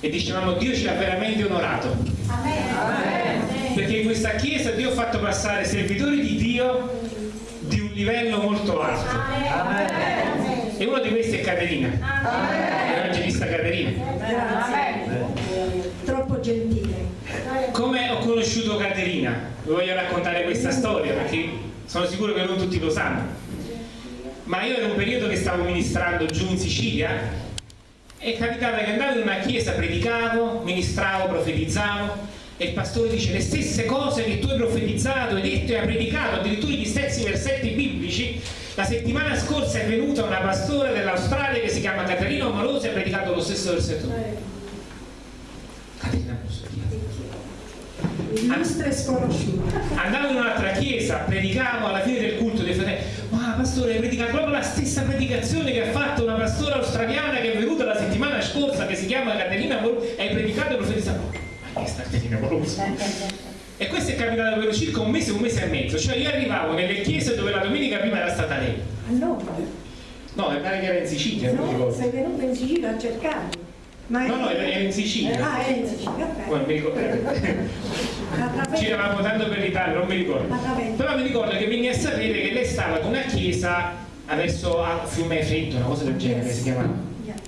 e dicevamo Dio ci ha veramente onorato. Perché in questa chiesa Dio ha fatto passare servitori di Dio di un livello molto alto. E uno di questi è Caterina, l'evangelista Caterina. Troppo gentile. Come ho conosciuto Caterina? Vi voglio raccontare questa storia perché sono sicuro che non tutti lo sanno. Ma io ero un periodo che stavo ministrando giù in Sicilia e capitava che andavo in una chiesa, predicavo, ministravo, profetizzavo e il pastore dice le stesse cose che tu hai profetizzato, hai detto e hai predicato, addirittura gli stessi versetti biblici. La settimana scorsa è venuta una pastora dell'Australia che si chiama Caterina Omalosi e ha predicato lo stesso versetto. Caterina Illustre sconosciuta. Andavo in un'altra chiesa, predicavo alla fine del culto dei fratelli, pastore hai predicato proprio la stessa predicazione che ha fatto una pastora australiana che è venuta la settimana scorsa che si chiama Caterina e hai predicato e profetizzato. Ma che sta Caterina Amoroso? E questo è capitato per circa un mese, un mese e mezzo, cioè io arrivavo nelle chiese dove la domenica prima era stata lei. A Roma? No, mi pare che era in Sicilia, No, sei venuto in Sicilia a cercarmi. Ma No, no, era era in Sicilia. Ah, è in Sicilia, ok. Non mi ricordo. Giravamo tanto per l'Italia, non mi ricordo. Però mi ricordo che venni a sapere che lei stava ad una chiesa adesso a Fiume Freddo, una cosa del genere si chiama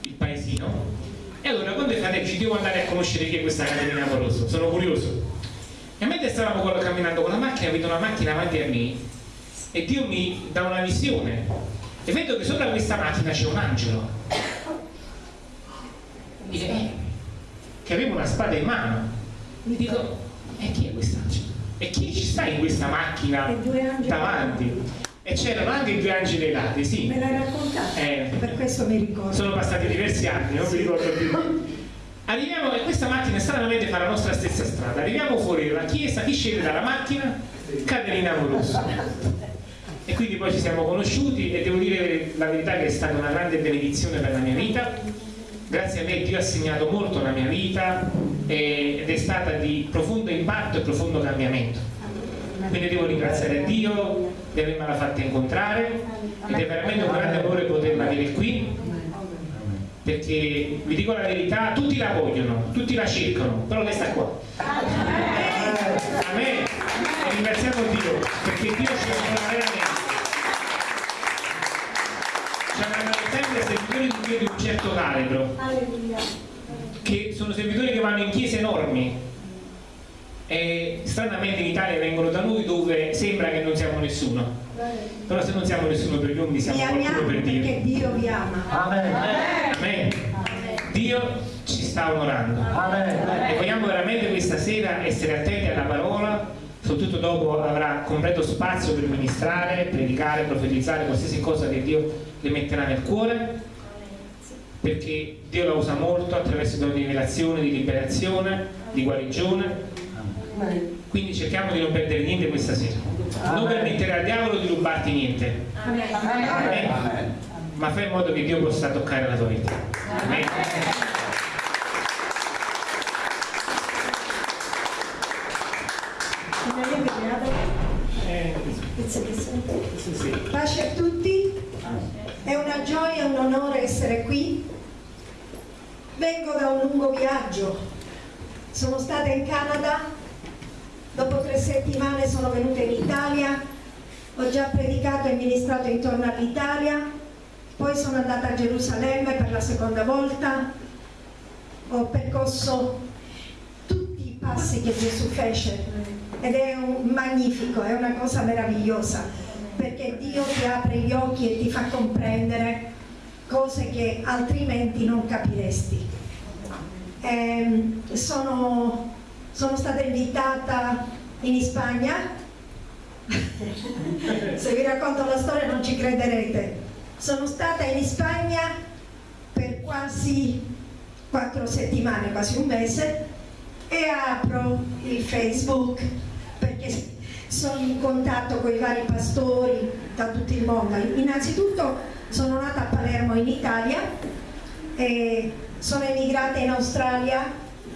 il paesino. E allora quando fratelli ci devo andare a conoscere chi è questa Caterina Amoroso, sono curioso. E mentre stavamo con- camminando con la macchina, vedo una macchina avanti a me e Dio mi dà una visione. E vedo che sopra questa macchina c'è un angelo. E- eh, che aveva una spada in mano. Mi dico, e chi è quest'angelo? E chi ci sta in questa macchina davanti? E c'erano anche i due angeli ai lati, sì. Me l'hai raccontato? Eh. Per questo mi ricordo. Sono passati diversi anni, non mi ricordo più. Arriviamo e questa macchina stranamente fa la nostra stessa strada. Arriviamo fuori dalla chiesa, chi scende dalla macchina? Caterina Amoroso. E quindi poi ci siamo conosciuti e devo dire la verità che è stata una grande benedizione per la mia vita. Grazie a lei Dio ha segnato molto la mia vita e- ed è stata di profondo impatto e profondo cambiamento. Quindi devo ringraziare Dio di avermela fatta incontrare ed è veramente un grande onore poterla avere qui perché vi dico la verità, tutti la vogliono, tutti la cercano, però lei sta qua. Amen. E ringraziamo Dio perché Dio ci ama veramente. Servitori di Dio di un certo calibro, che sono servitori che vanno in chiese enormi e stranamente in Italia vengono da noi dove sembra che non siamo nessuno. Però se non siamo nessuno per gli uomini siamo qualcuno per Dio. perché Dio vi ama. Amen. Dio ci sta onorando. E vogliamo veramente questa sera essere attenti alla parola, soprattutto dopo avrà completo spazio per ministrare, predicare, profetizzare, qualsiasi cosa che Dio le metterà nel cuore, perché Dio la usa molto attraverso i doni di rivelazione, di liberazione, di guarigione. Quindi cerchiamo di non perdere niente questa sera. Non permettere al diavolo di rubarti niente. Amen. Ma fai in modo che Dio possa toccare la tua vita. Amen. Maria Beata, Eh, pizza che sente. sì, sì. Pace a tutti, è una gioia e un onore essere qui. Vengo da un viaggio, sono stata in Canada, dopo tre settimane sono venuta in Italia, ho già predicato e ministrato intorno all'Italia, poi sono andata a Gerusalemme per la seconda volta, ho percorso tutti i passi che Gesù fece ed è un magnifico, è una cosa meravigliosa perché Dio ti apre gli occhi e ti fa comprendere cose che altrimenti non capiresti. Ehm, sono, sono stata invitata in Spagna, se vi racconto la storia non ci crederete. Sono stata in Spagna per quasi quattro settimane, quasi un mese, e apro il Facebook perché sono in contatto con i vari pastori da tutto il mondo. Innanzitutto sono nata a Palermo in Italia e sono emigrata in Australia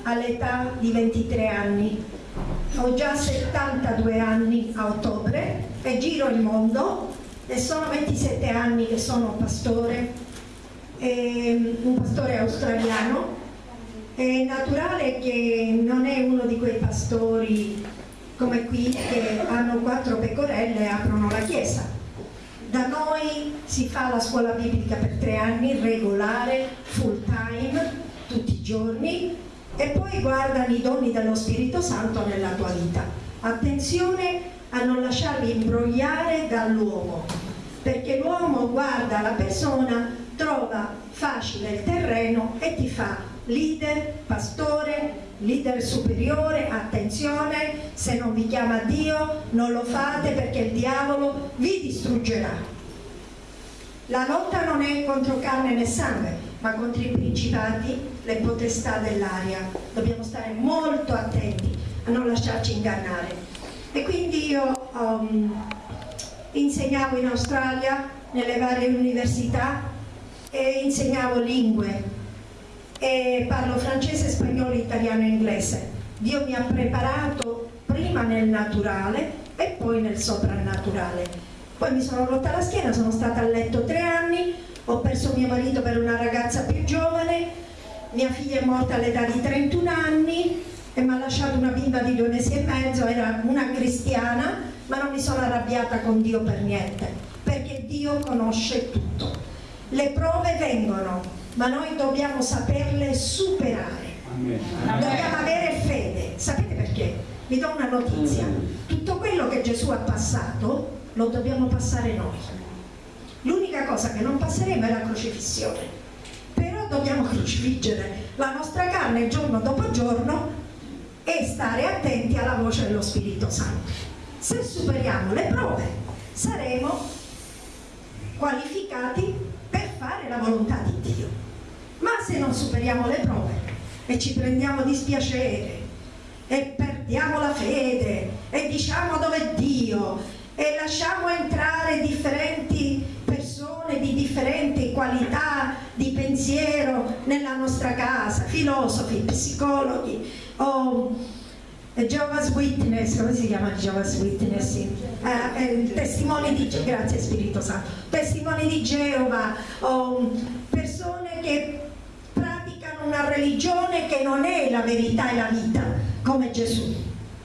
all'età di 23 anni. Ho già 72 anni a ottobre e giro il mondo e sono 27 anni che sono pastore, ehm, un pastore australiano È naturale che non è uno di quei pastori come qui che hanno quattro pecorelle e aprono la chiesa. Da noi si fa la scuola biblica per tre anni, regolare, full time, tutti i giorni, e poi guardano i doni dello Spirito Santo nella tua vita. Attenzione a non lasciarli imbrogliare dall'uomo, perché l'uomo guarda la persona, trova facile il terreno e ti fa leader, pastore, leader superiore, attenzione, se non vi chiama Dio non lo fate perché il diavolo vi distruggerà. La lotta non è contro carne né sangue, ma contro i principati, le potestà dell'aria. Dobbiamo stare molto attenti a non lasciarci ingannare. E quindi io um, insegnavo in Australia, nelle varie università, e insegnavo lingue, e parlo francese, spagnolo, italiano e inglese. Dio mi ha preparato prima nel naturale e poi nel soprannaturale. Poi mi sono rotta la schiena, sono stata a letto tre anni, ho perso mio marito per una ragazza più giovane, mia figlia è morta all'età di 31 anni e mi ha lasciato una bimba di due mesi e mezzo, era una cristiana, ma non mi sono arrabbiata con Dio per niente, perché Dio conosce tutto. Le prove vengono, ma noi dobbiamo saperle superare. Dobbiamo avere fede. Sapete perché? Vi do una notizia. Tutto quello che Gesù ha passato lo dobbiamo passare noi. L'unica cosa che non passeremo è la crocifissione. Però dobbiamo crocifiggere la nostra carne giorno dopo giorno e stare attenti alla voce dello Spirito Santo. Se superiamo le prove saremo qualificati fare la volontà di Dio. Ma se non superiamo le prove e ci prendiamo dispiacere e perdiamo la fede e diciamo dove è Dio e lasciamo entrare differenti persone di differenti qualità di pensiero nella nostra casa, filosofi, psicologi o Jehovah's Witness, come si chiama Jehovah's Witness? Eh, eh, testimoni di grazie Spirito Santo, testimoni di Geova o persone che una religione che non è la verità e la vita, come Gesù.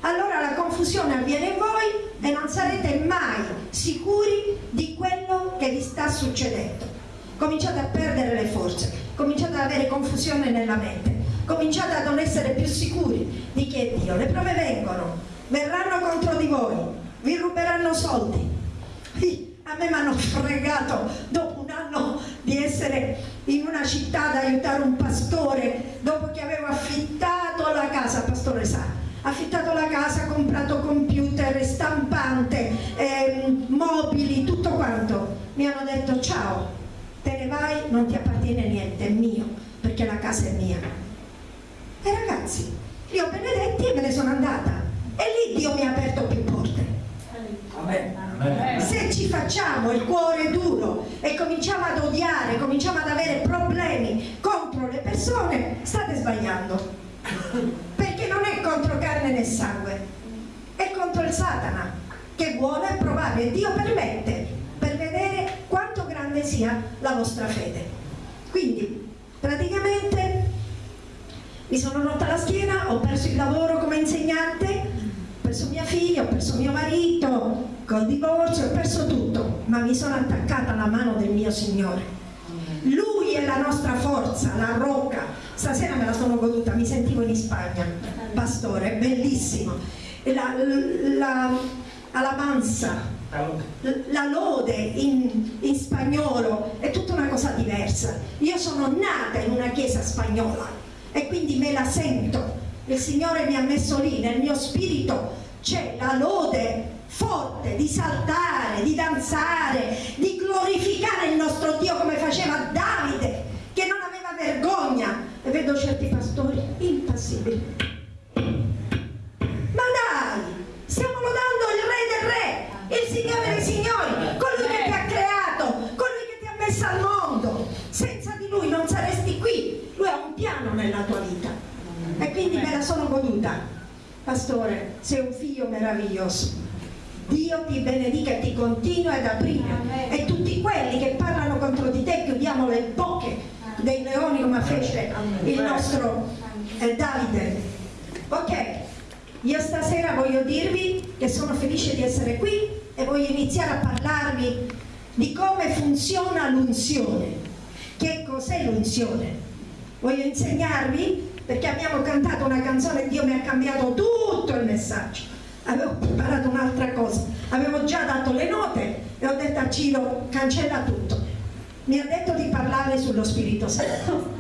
Allora la confusione avviene in voi e non sarete mai sicuri di quello che vi sta succedendo. Cominciate a perdere le forze, cominciate ad avere confusione nella mente, cominciate a non essere più sicuri di chi è Dio. Le prove vengono, verranno contro di voi, vi ruberanno soldi. A me mi hanno fregato dopo un anno di essere in una città ad aiutare un pastore dopo che avevo affittato la casa, pastore sa, affittato la casa, comprato computer, stampante, ehm, mobili, tutto quanto. Mi hanno detto ciao, te ne vai, non ti appartiene niente, è mio, perché la casa è mia. E ragazzi, li ho benedetti e me ne sono andata. E lì Dio mi ha aperto più porte. Amen. Se ci facciamo il cuore duro e cominciamo ad odiare, cominciamo ad avere problemi contro le persone, state sbagliando. Perché non è contro carne né sangue, è contro il Satana che vuole provare e Dio permette per vedere quanto grande sia la vostra fede. Quindi, praticamente mi sono rotta la schiena, ho perso il lavoro come insegnante, ho perso mia figlia, ho perso mio marito, col divorzio ho perso tutto, ma mi sono attaccata alla mano del mio Signore. Lui è la nostra forza, la rocca. Stasera me la sono goduta, mi sentivo in Spagna, pastore, bellissimo. La, la, alabanza, la lode in, in spagnolo è tutta una cosa diversa. Io sono nata in una chiesa spagnola e quindi me la sento. Il Signore mi ha messo lì, nel mio spirito c'è la lode forte, di saltare, di danzare, di glorificare il nostro Dio come faceva Davide, che non aveva vergogna. E vedo certi pastori impassibili. Ma dai, stiamo lodando il Re del Re, il Signore dei Signori, colui che ti ha creato, colui che ti ha messo al mondo. Senza di Lui non saresti qui. Lui ha un piano nella tua vita. E quindi me la sono goduta. Pastore, sei un figlio meraviglioso Dio ti benedica e ti continua ad aprire Amen. e tutti quelli che parlano contro di te chiudiamo le bocche dei leoni come fece il nostro è Davide. Ok, io stasera voglio dirvi che sono felice di essere qui e voglio iniziare a parlarvi di come funziona l'unzione. Che cos'è l'unzione? Voglio insegnarvi perché abbiamo cantato una canzone e Dio mi ha cambiato tutto il messaggio. Avevo preparato un'altra cosa, avevo già dato le note e ho detto a Ciro cancella tutto. Mi ha detto di parlare sullo Spirito Santo,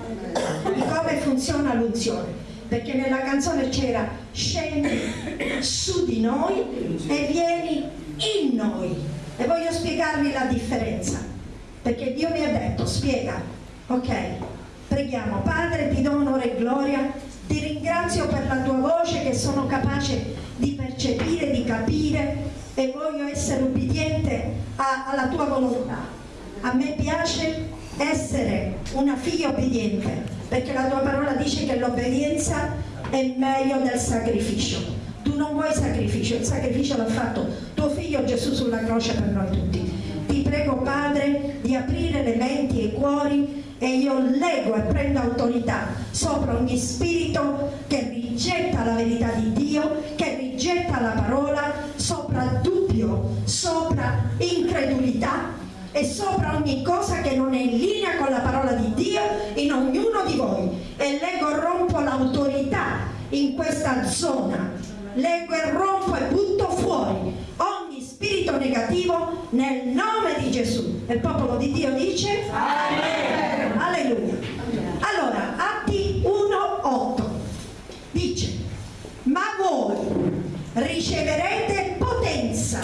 di come funziona l'unzione perché nella canzone c'era scendi su di noi e vieni in noi e voglio spiegarvi la differenza perché Dio mi ha detto spiega. Ok preghiamo. Padre ti do onore e gloria. Ti ringrazio per la tua voce che sono capace di percepire di capire. E voglio essere ubbidiente a, alla tua volontà. A me piace essere una figlia obbediente perché la tua parola dice che l'obbedienza è meglio del sacrificio. Tu non vuoi sacrificio, il sacrificio l'ha fatto tuo figlio Gesù sulla croce per noi tutti. Prego Padre di aprire le menti e i cuori e io leggo e prendo autorità sopra ogni spirito che rigetta la verità di Dio, che rigetta la parola, sopra dubbio, sopra incredulità e sopra ogni cosa che non è in linea con la parola di Dio in ognuno di voi. E leggo e rompo l'autorità in questa zona. Leggo e rompo e butto fuori spirito negativo nel nome di Gesù. E il popolo di Dio dice Amen. alleluia allora Atti 1.8 dice ma voi riceverete potenza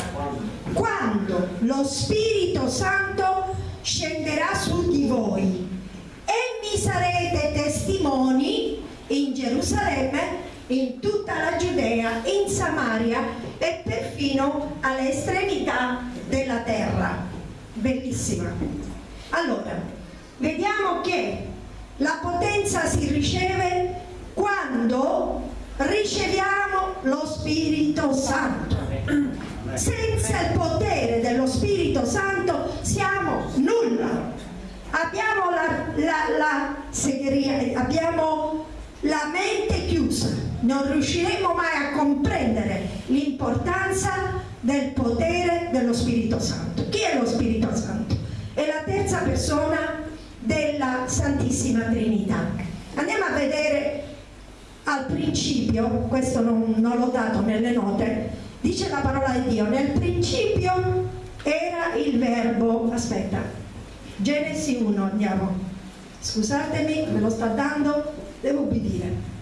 quando lo Spirito Santo scenderà su di voi. E mi sarete testimoni in Gerusalemme, in tutta la Giudea, in Samaria e perfino alle estremità della terra. Bellissima. Allora, vediamo che la potenza si riceve quando riceviamo lo Spirito Santo. Senza il potere dello Spirito Santo siamo nulla. Abbiamo la, la, la segheria, abbiamo la mente chiusa, non riusciremo mai a comprendere l'importanza del potere dello Spirito Santo. Chi è lo Spirito Santo? È la terza persona della Santissima Trinità. Andiamo a vedere al principio, questo non, non l'ho dato nelle note, dice la parola di Dio, nel principio era il verbo, aspetta, Genesi 1 andiamo, scusatemi, me lo sta dando, devo ubbidire.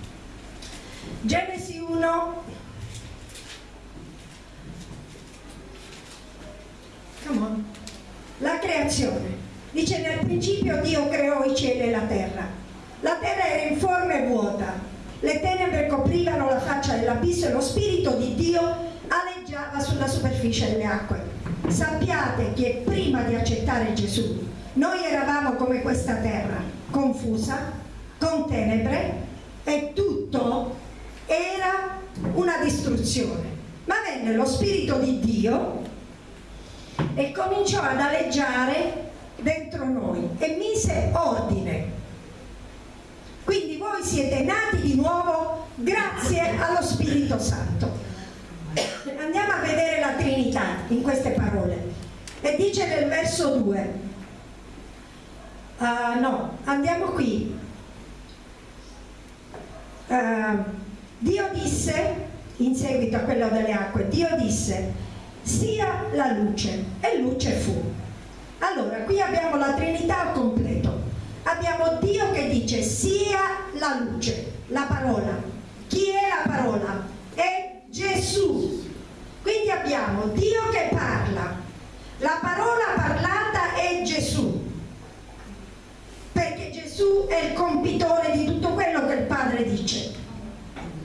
Genesi 1, come on, la creazione, dice nel principio Dio creò i cieli e la terra, la terra era informe e vuota, le tenebre coprivano la faccia dell'abisso e lo spirito di Dio aleggiava sulla superficie delle acque. Sappiate che prima di accettare Gesù noi eravamo come questa terra, confusa, con tenebre e tutto era una distruzione. Ma venne lo Spirito di Dio e cominciò ad aleggiare dentro noi e mise ordine. Quindi voi siete nati di nuovo grazie allo Spirito Santo andiamo a vedere la Trinità in queste parole e dice nel verso 2 uh, ah, no, andiamo qui uh, Dio disse in seguito a quello delle acque Dio disse sia la luce. E luce fu. Allora qui abbiamo la Trinità al completo. Abbiamo Dio che dice sia la luce. La parola. Chi è la parola? è Gesù. Quindi abbiamo Dio che parla, la parola parlata è Gesù, perché Gesù è il compitore di tutto quello che il Padre dice.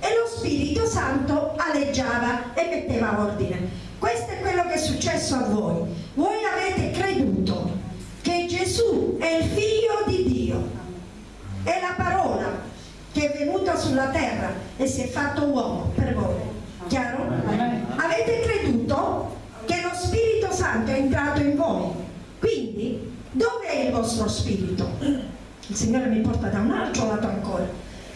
E lo Spirito Santo aleggiava e metteva ordine. Questo è quello che è successo a voi. Voi avete creduto che Gesù è il figlio di Dio, è la parola che è venuta sulla terra e si è fatto uomo per voi Chiaro? Avete creduto che lo Spirito Santo è entrato in voi. Quindi, dove è il vostro spirito? Il Signore mi porta da un altro lato ancora.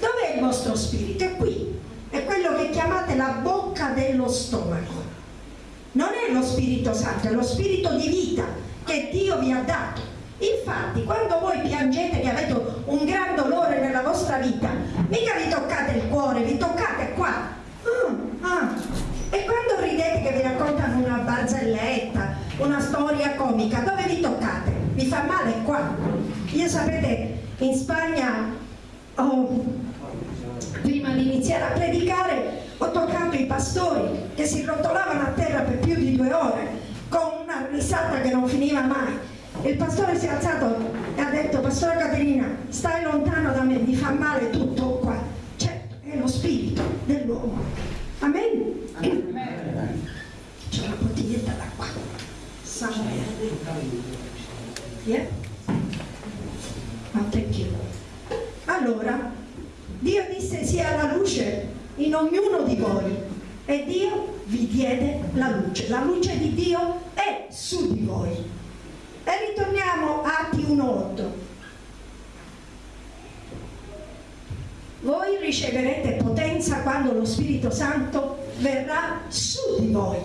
Dov'è il vostro spirito? È qui, è quello che chiamate la bocca dello stomaco. Non è lo Spirito Santo, è lo spirito di vita che Dio vi ha dato. Infatti, quando voi piangete che avete un gran dolore nella vostra vita, mica vi toccate il cuore, vi toccate qua. Ah, ah. E quando ridete che vi raccontano una barzelletta, una storia comica, dove vi toccate? Vi fa male qua. Io sapete, in Spagna, oh, prima di iniziare a predicare, ho toccato i pastori che si rotolavano a terra per più di due ore, con una risata che non finiva mai il pastore si è alzato e ha detto, Pastore Caterina, stai lontano da me, mi fa male tutto qua. Certo, è lo spirito dell'uomo. Amen? C'è una bottiglietta d'acqua. Yeah? Allora, Dio disse sia la luce in ognuno di voi e Dio vi diede la luce. La luce di Dio è su di voi. E ritorniamo a Atti 1.8. Voi riceverete potenza quando lo Spirito Santo verrà su di voi.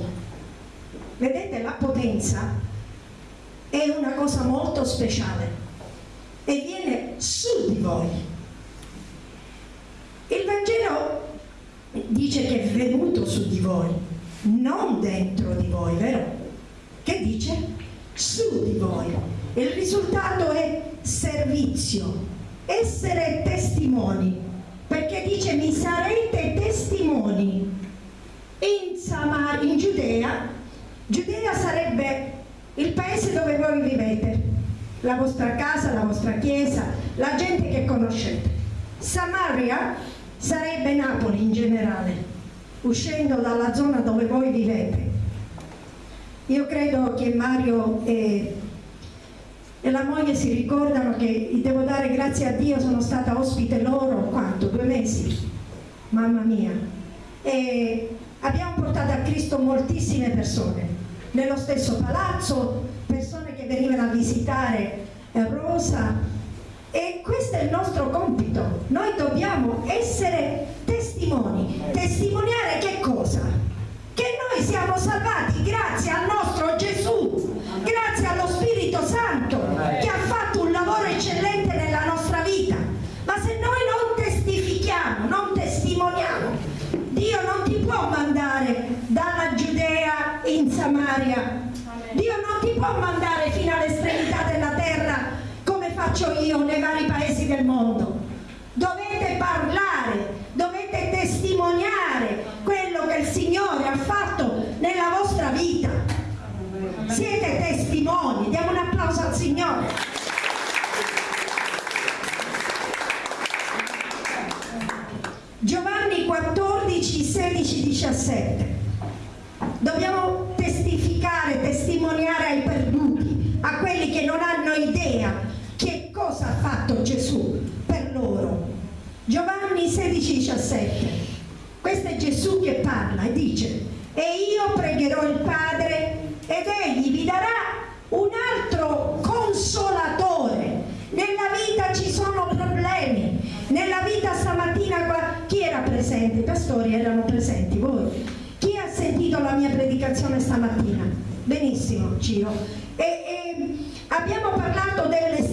Vedete, la potenza è una cosa molto speciale e viene su di voi. Il Vangelo dice che è venuto su di voi, non dentro di voi, vero? Che dice? su di voi. Il risultato è servizio, essere testimoni, perché dice mi sarete testimoni in, Samar, in Giudea. Giudea sarebbe il paese dove voi vivete, la vostra casa, la vostra chiesa, la gente che conoscete. Samaria sarebbe Napoli in generale, uscendo dalla zona dove voi vivete io credo che Mario e, e la moglie si ricordano che devo dare grazie a Dio, sono stata ospite loro, quanto? Due mesi? Mamma mia. E abbiamo portato a Cristo moltissime persone, nello stesso palazzo, persone che venivano a visitare Rosa, e questo è il nostro compito. Noi dobbiamo essere testimoni. Testimoniare che cosa? che noi siamo salvati grazie al nostro Gesù, grazie allo Spirito Santo che ha fatto un lavoro eccellente nella nostra vita. Ma se noi non testifichiamo, non testimoniamo, Dio non ti può mandare dalla Giudea in Samaria. Dio non ti può mandare fino all'estremità della terra faccio io nei vari paesi del mondo. Dovete parlare, dovete testimoniare quello che il Signore ha fatto nella vostra vita. Siete testimoni, diamo un applauso al Signore. Giovanni 14, 16, 17. Dobbiamo testificare, testimoniare ai perduti, a quelli che non hanno idea cosa ha fatto Gesù per loro. Giovanni 16, 17. Questo è Gesù che parla e dice, e io pregherò il Padre ed egli vi darà un altro consolatore. Nella vita ci sono problemi, nella vita stamattina chi era presente? I pastori erano presenti, voi. Chi ha sentito la mia predicazione stamattina? Benissimo, Ciro. E, e abbiamo parlato delle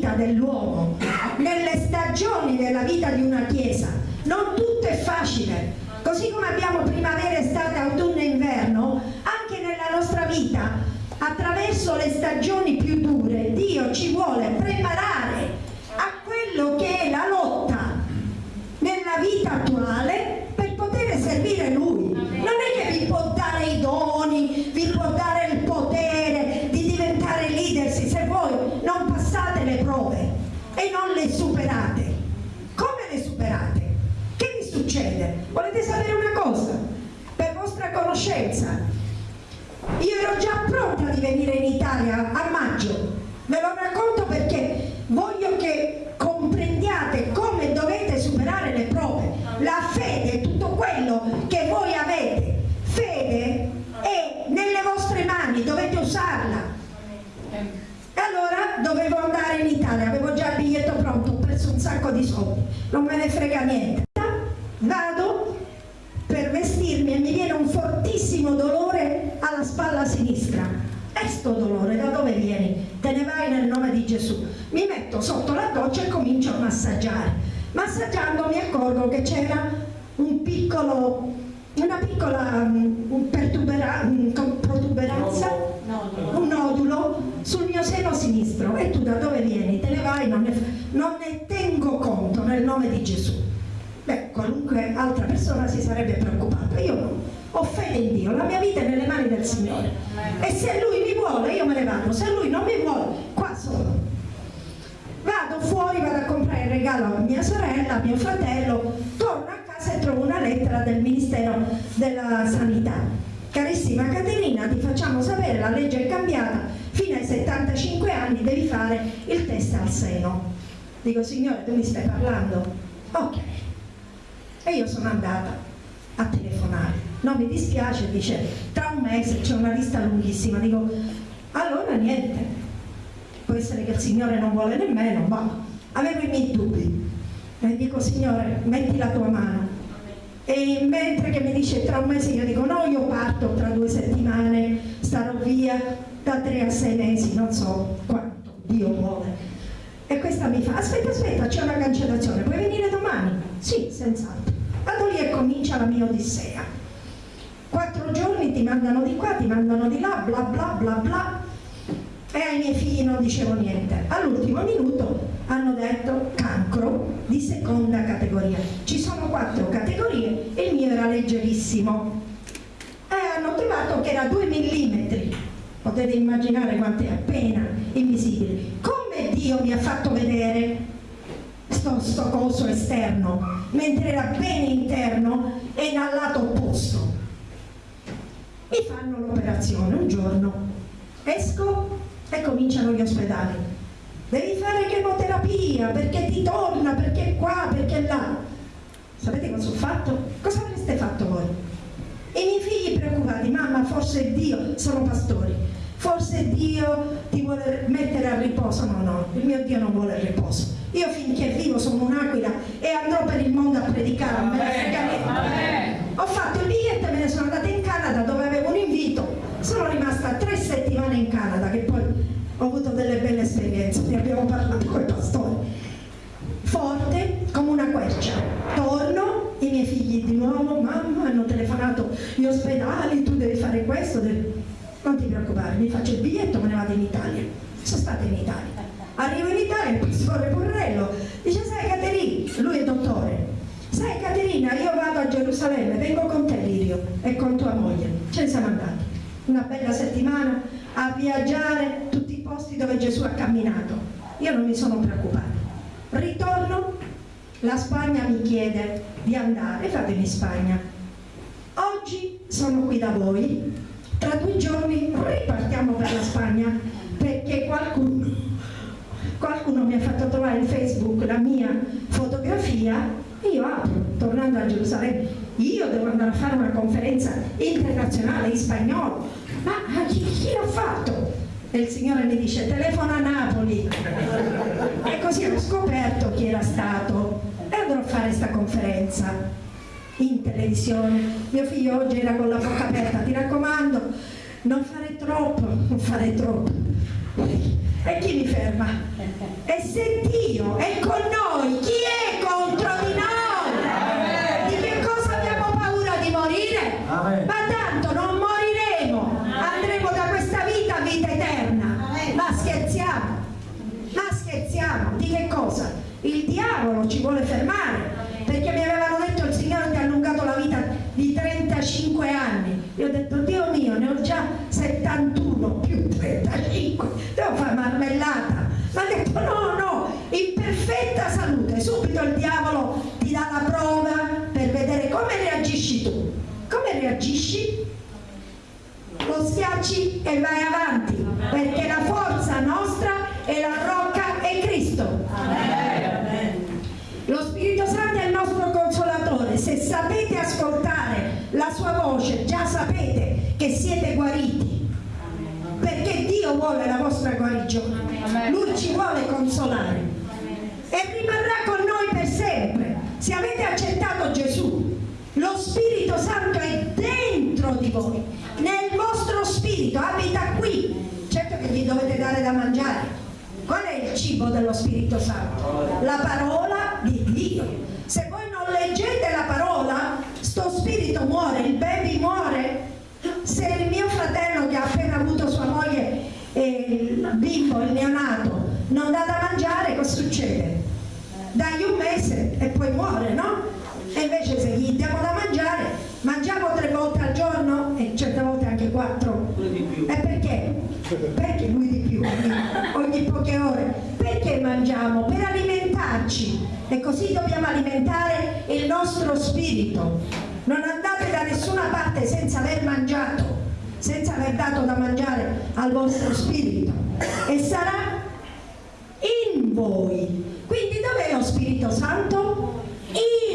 vita dell'uomo, nelle stagioni della vita di una chiesa non tutto è facile. Così come abbiamo primavera, estate, autunno e inverno anche nella nostra vita attraverso le stagioni più dure Dio ci vuole preparare a quello che è la lotta nella vita attuale per poter servire Lui non è che vi può dare i doni vi può dare il potere di diventare leader se voi non passate le prove e non le superate come le superate? succede? Volete sapere una cosa? Per vostra conoscenza, io ero già pronta di venire in Italia a maggio, ve lo racconto perché voglio che comprendiate come dovete superare le prove. La fede, tutto quello che voi avete, fede è nelle vostre mani, dovete usarla. E allora dovevo andare in Italia, avevo già il biglietto pronto, ho preso un sacco di soldi non me ne frega niente. Vado per vestirmi e mi viene un fortissimo dolore alla spalla sinistra. E sto dolore da dove vieni? Te ne vai nel nome di Gesù. Mi metto sotto la doccia e comincio a massaggiare. Massaggiando mi accorgo che c'era un piccolo, una piccola um, protuberanza, un nodulo sul mio seno sinistro. E tu da dove vieni? Te ne vai? Non ne, non ne tengo conto nel nome di Gesù. Beh, qualunque altra persona si sarebbe preoccupata. Io no ho fede in Dio, la mia vita è nelle mani del Signore e se Lui mi vuole io me ne vado, se Lui non mi vuole qua sono. Vado fuori, vado a comprare il regalo a mia sorella, a mio fratello, torno a casa e trovo una lettera del Ministero della Sanità. Carissima Caterina, ti facciamo sapere, la legge è cambiata, fino ai 75 anni devi fare il test al seno. Dico, Signore, tu mi stai parlando? Ok. E io sono andata a telefonare no mi dispiace, dice tra un mese c'è una lista lunghissima, dico allora niente, può essere che il Signore non vuole nemmeno, ma avevo i miei dubbi. E dico Signore metti la tua mano. E mentre che mi dice tra un mese io dico no io parto tra due settimane, starò via da tre a sei mesi, non so quanto Dio vuole. E questa mi fa aspetta aspetta c'è una cancellazione, puoi venire domani? Sì, senz'altro. Vado lì e comincia la mia odissea quattro giorni ti mandano di qua, ti mandano di là, bla bla bla bla e ai miei figli non dicevo niente. All'ultimo minuto hanno detto cancro di seconda categoria. Ci sono quattro categorie e il mio era leggerissimo. E hanno trovato che era 2 mm. Potete immaginare quanto è appena invisibile. Come Dio mi ha fatto vedere sto, sto coso esterno, mentre era bene interno e dal lato opposto mi fanno l'operazione un giorno. Esco e cominciano gli ospedali. Devi fare chemoterapia perché ti torna, perché qua, perché là. Sapete cosa ho fatto? cosa avreste fatto voi? i miei figli preoccupati mamma forse Dio, sono pastori. Forse Dio ti vuole mettere a riposo? No no, il mio Dio non vuole il riposo. Io finché vivo sono un'aquila e andrò per il mondo a predicare a me ho fatto il biglietto e me ne sono andata in Canada dove rimasta tre settimane in Canada che poi ho avuto delle belle esperienze ne abbiamo parlato con i pastori. Forte come una quercia. Torno i miei figli di nuovo mamma hanno telefonato gli ospedali tu devi fare questo devi... non ti preoccupare mi faccio il biglietto me ne vado in Italia. Sono stata in Italia. Arrivo in Italia il pastore Porrello dice sai Caterina? Lui è dottore. Sai Caterina io vado a Gerusalemme vengo con te Lirio e con tua moglie. Ce ne siamo andati una bella settimana a viaggiare tutti i posti dove Gesù ha camminato. Io non mi sono preoccupata. Ritorno la Spagna mi chiede di andare. Fatemi in Spagna oggi sono qui da voi. Tra due giorni ripartiamo per la Spagna perché qualcuno qualcuno mi ha fatto trovare in Facebook la mia fotografia io apro, tornando a Gerusalemme, io devo andare a fare una conferenza internazionale in spagnolo, ma chi, chi l'ha fatto? E il Signore mi dice telefona a Napoli e così ho scoperto chi era stato e andrò a fare questa conferenza in televisione mio figlio oggi era con la bocca aperta ti raccomando non fare troppo non fare troppo e chi mi ferma? e se Dio è con noi chi è contro di noi? Amen. ma tanto non moriremo andremo da questa vita a vita eterna ma scherziamo ma scherziamo di che cosa? il diavolo ci vuole fermare perché mi avevano detto il Signore ti ha allungato la vita di 35 anni. Io ho detto Dio mio ne ho già 71 più 35 devo fare marmellata. Ma ha detto no no in perfetta salute. Subito il diavolo ti dà la prova per vedere come reagisci tu. Come reagisci? Lo schiacci e vai avanti, perché la forza nostra la sua voce, già sapete che siete guariti, perché Dio vuole la vostra guarigione, Lui ci vuole consolare e rimarrà con noi per sempre Se avete accettato Gesù, lo Spirito Santo è dentro di voi, nel vostro spirito, abita qui. Certo che gli dovete dare da mangiare. Qual è il cibo dello Spirito Santo? La parola di Dio. Se voi non leggete la parola, spirito muore, il baby muore. Se il mio fratello che ha appena avuto sua moglie, eh, il bimbo, il neonato, non dà da mangiare, cosa succede? Dagli un mese e poi muore, no? E invece se gli diamo da mangiare, mangiamo tre volte al giorno e certe volte anche quattro. E perché? Perché lui di più, ogni poche ore. Perché mangiamo? Per alimentarci. E così dobbiamo alimentare il nostro spirito. Non andate da nessuna parte senza aver mangiato, senza aver dato da mangiare al vostro spirito. E sarà in voi. Quindi dov'è lo Spirito Santo?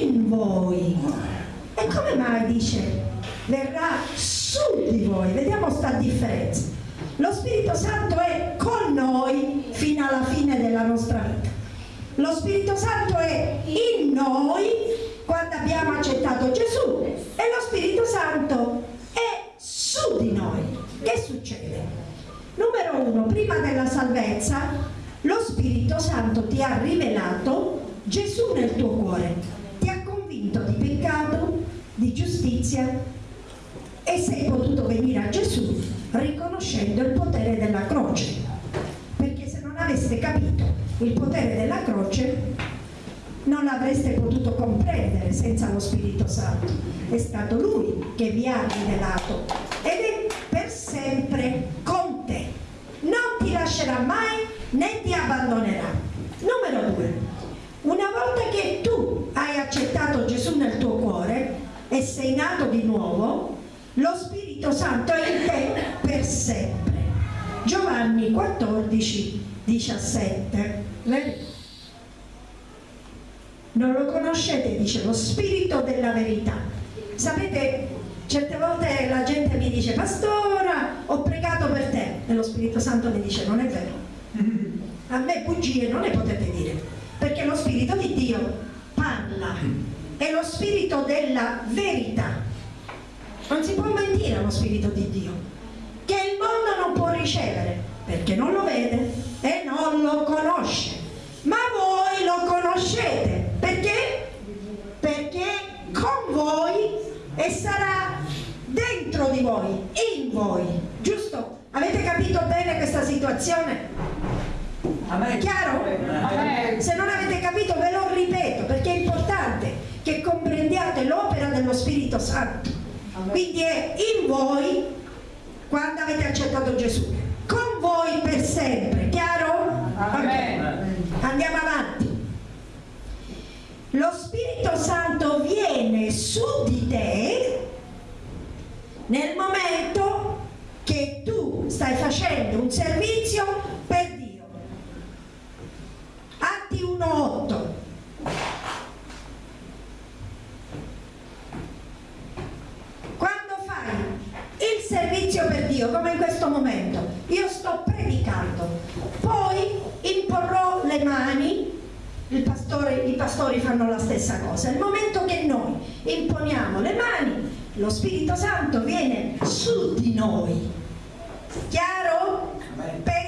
In voi. E come mai dice verrà su di voi? Vediamo sta differenza. Lo Spirito Santo è con noi fino alla fine della nostra vita. Lo Spirito Santo è in noi quando abbiamo accettato Gesù e lo Spirito Santo è su di noi. Che succede? Numero uno, prima della salvezza lo Spirito Santo ti ha rivelato Gesù nel tuo cuore, ti ha convinto di peccato, di giustizia e sei potuto venire a Gesù riconoscendo il potere della croce. Perché se non aveste capito il potere della croce non avreste potuto comprendere senza lo Spirito Santo. È stato Lui che vi ha rivelato ed è per sempre con te. Non ti lascerà mai né ti abbandonerà. Numero due, una volta che tu hai accettato Gesù nel tuo cuore e sei nato di nuovo, lo Spirito Santo è in te per sempre. Giovanni 14, 17. Non lo conoscete, dice lo Spirito della verità. Sapete, certe volte la gente mi dice, pastora, ho pregato per te. E lo Spirito Santo mi dice, non è vero a me bugie non le potete dire, perché lo Spirito di Dio parla, è lo Spirito della verità. Non si può mentire allo Spirito di Dio, che il mondo non può ricevere, perché non lo vede e non lo conosce. Ma voi lo conoscete, perché? Perché con voi e sarà dentro di voi, in voi, giusto? Avete capito bene questa situazione? È chiaro? Se non avete capito ve lo ripeto perché è importante che comprendiate l'opera dello Spirito Santo. Quindi è in voi quando avete accettato Gesù, con voi per sempre, chiaro? Okay. Andiamo avanti. Lo Spirito Santo viene su di te nel momento che tu stai facendo un servizio per Atti 1.8 quando fai il servizio per Dio come in questo momento io sto predicando poi imporrò le mani pastore, i pastori fanno la stessa cosa nel momento che noi imponiamo le mani lo Spirito Santo viene su di noi chiaro? per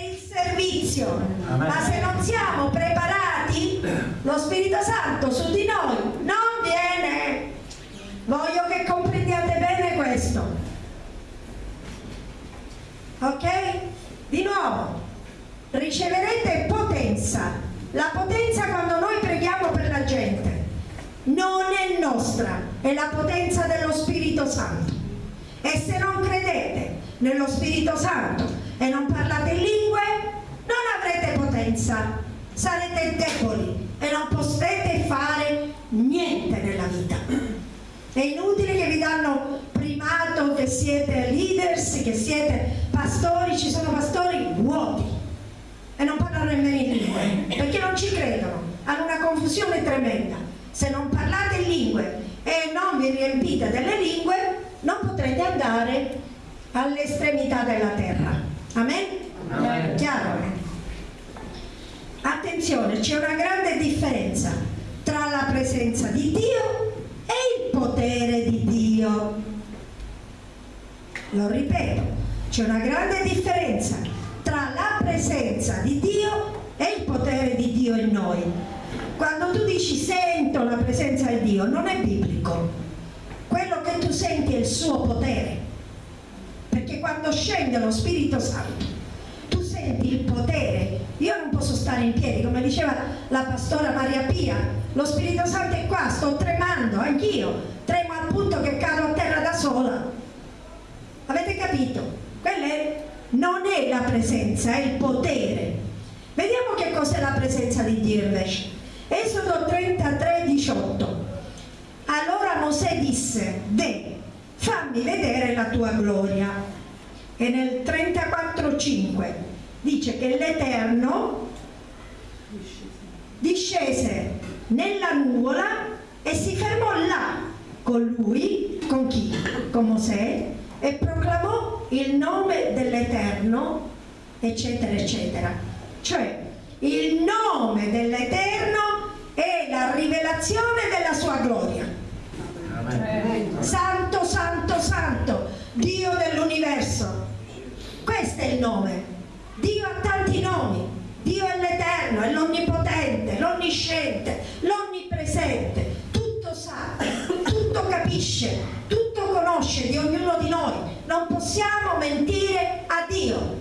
servizio, ma se non siamo preparati, lo Spirito Santo su di noi non viene. Voglio che comprendiate bene questo. Ok? Di nuovo, riceverete potenza. La potenza quando noi preghiamo per la gente non è nostra, è la potenza dello Spirito Santo. E se non credete nello Spirito Santo e non parlate in lingue, non avrete potenza, sarete deboli e non potrete fare niente nella vita. È inutile che vi danno primato, che siete leaders, che siete pastori, ci sono pastori vuoti e non parlano nemmeno in lingue, perché non ci credono, hanno una confusione tremenda. Se non parlate in lingue e non vi riempite delle lingue, non potrete andare all'estremità della terra. Amen? Chiaro? Attenzione, c'è una grande differenza tra la presenza di Dio e il potere di Dio. Lo ripeto, c'è una grande differenza tra la presenza di Dio e il potere di Dio in noi. Quando tu dici sento la presenza di Dio, non è biblico. Quello che tu senti è il suo potere. Perché quando scende lo Spirito Santo, tu senti il potere. Io non posso stare in piedi, come diceva la pastora Maria Pia, lo Spirito Santo è qua, sto tremando, anch'io, tremo al punto che cado a terra da sola. Avete capito? Quella è, non è la presenza, è il potere. Vediamo che cos'è la presenza di invece. Esodo 33, 18. Allora Mosè disse, De, fammi vedere la tua gloria. E nel 34, 5 dice che l'Eterno discese nella nuvola e si fermò là con lui, con chi? Con Mosè e proclamò il nome dell'Eterno, eccetera, eccetera. Cioè, il nome dell'Eterno è la rivelazione della sua gloria. Santo, santo, santo, Dio dell'universo. Questo è il nome. Dio ha tanti nomi. Dio è l'Eterno, è l'Onnipotente, l'Onnisciente, l'Onnipresente. Tutto sa, tutto capisce, tutto conosce di ognuno di noi. Non possiamo mentire a Dio.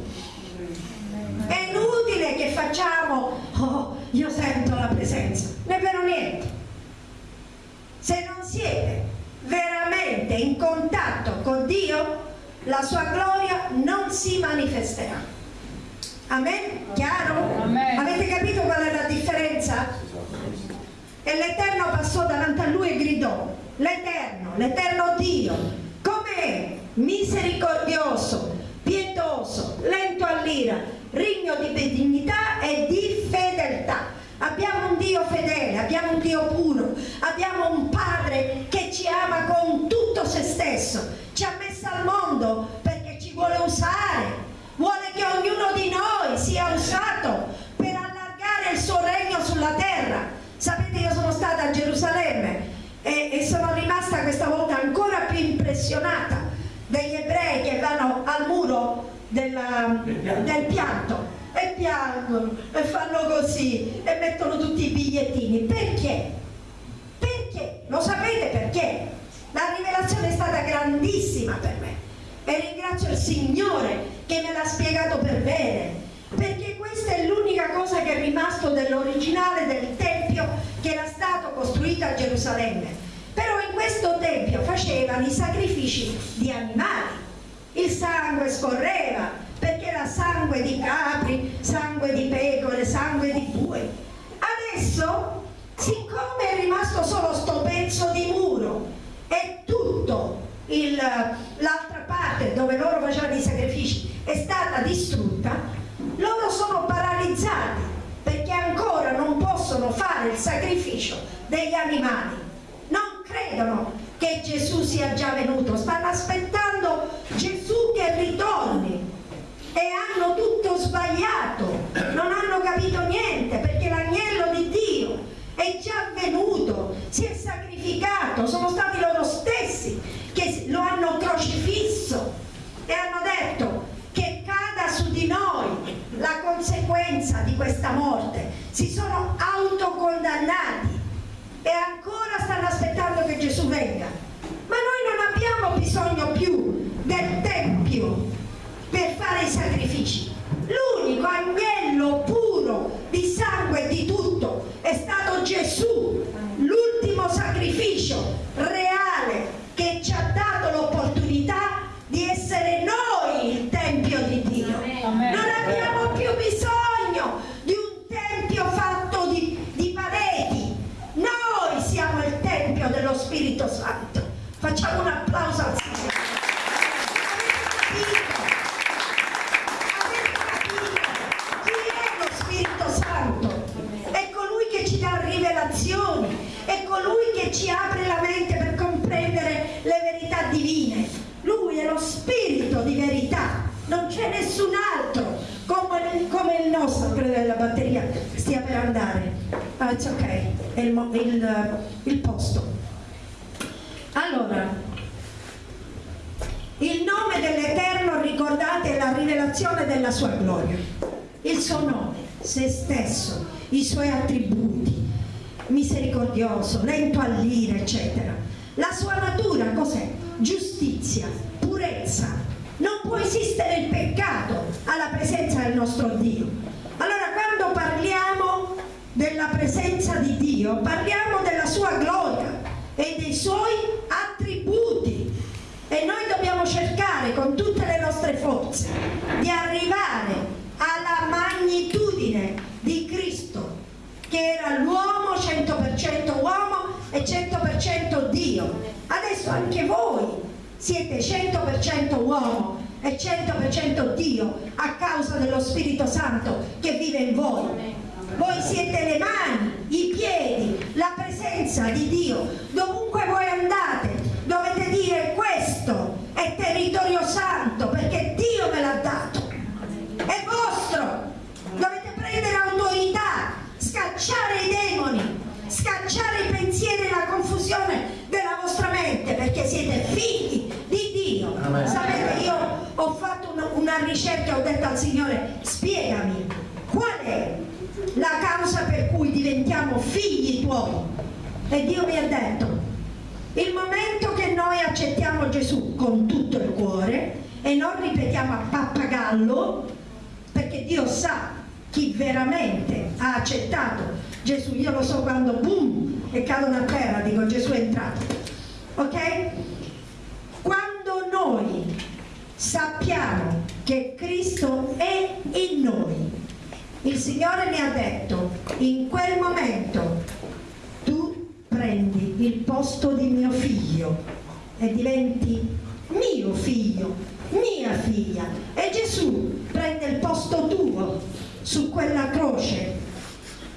È inutile che facciamo, oh, io sento la presenza. Non è vero niente. Se non siete veramente in contatto con Dio, la sua gloria non si manifesterà. Amen? Chiaro? Amen. Avete capito qual è la differenza? E l'Eterno passò davanti a lui e gridò, l'Eterno, l'Eterno Dio, come misericordioso, pietoso, lento all'ira, regno di benignità e di fedeltà. Abbiamo un Dio fedele, abbiamo un Dio puro, abbiamo un Padre che ci ama con tutto se stesso, ci ha messo al mondo perché ci vuole usare, vuole che ognuno di noi sia usato per allargare il suo regno sulla terra. Sapete, io sono stata a Gerusalemme e, e sono rimasta questa volta ancora più impressionata degli ebrei che vanno al muro della- Del pianto. e piangono e fanno così e mettono tutti i bigliettini. Perché? Perché? Lo sapete perché? La rivelazione è stata grandissima per me e ringrazio il Signore che me l'ha spiegato per bene perché questa è l'unica cosa che è rimasto dell'originale del Tempio che era stato costruito a Gerusalemme. Però in questo Tempio facevano i sacrifici di animali, il sangue scorreva perché era sangue di capri, sangue di pecore, sangue di bue. Adesso, siccome è rimasto solo sto pezzo di muro e tutto l'altra parte dove loro facevano i sacrifici è stata distrutta, loro sono paralizzati perché ancora non possono fare il sacrificio degli animali. Non credono che Gesù sia già venuto, stanno aspettando Gesù che ritorni e hanno tutto sbagliato, non hanno capito niente perché l'agnello di Dio è già venuto, si è sacrificato, sono stati loro stessi che lo hanno crocifisso e hanno detto cada su di noi la conseguenza di questa morte. Si sono autocondannati e ancora stanno aspettando che Gesù venga. Ma noi non abbiamo bisogno più del Tempio per fare i sacrifici. L'unico agnello puro di sangue e di tutto è stato Gesù, l'ultimo sacrificio reale che ci ha dato l'opportunità di essere noi il Tempio di Dio. Amen. Non abbiamo più bisogno di un Tempio fatto di, di pareti. Noi siamo il Tempio dello Spirito Santo. Facciamo un applauso al Signore. Avete capito? Avete capito? Chi è lo Spirito Santo? È colui che ci dà rivelazioni, è colui che ci apre la mente per comprendere le verità divine. Lui è lo Spirito di verità, non c'è nessun altro come, come il nostro, credo che la batteria stia per andare. Ah, it's ok, è il, il, il posto. Allora, il nome dell'Eterno, ricordate, è la rivelazione della sua gloria. Il suo nome, se stesso, i suoi attributi, misericordioso, lento all'ira, eccetera. La sua natura cos'è? Giustizia, purezza. Non può esistere il peccato alla presenza del nostro Dio. Allora quando parliamo della presenza di Dio, parliamo della sua gloria e dei suoi attributi e noi dobbiamo cercare con tutte le nostre forze di arrivare alla magnitudine di Cristo che era l'uomo 100% uomo e 100% Dio adesso anche voi siete 100% uomo e 100% Dio a causa dello Spirito Santo che vive in voi voi siete le mani, i piedi, la presenza di Dio. Dovunque voi andate dovete dire questo è territorio santo perché Dio me l'ha dato. È vostro. Dovete prendere autorità, scacciare i demoni, scacciare i pensieri e la confusione della vostra mente perché siete figli di Dio. Amen. Sapete, io ho fatto una, una ricerca, ho detto al Signore, spiegami qual è la causa per cui diventiamo figli tuoi. E Dio mi ha detto, il momento che noi accettiamo Gesù con tutto il cuore e non ripetiamo a pappagallo, perché Dio sa chi veramente ha accettato Gesù, io lo so quando boom e cadono a terra, dico Gesù è entrato, ok? Quando noi sappiamo che Cristo è in noi, il Signore mi ha detto, in quel momento tu prendi il posto di mio figlio e diventi mio figlio, mia figlia. E Gesù prende il posto tuo su quella croce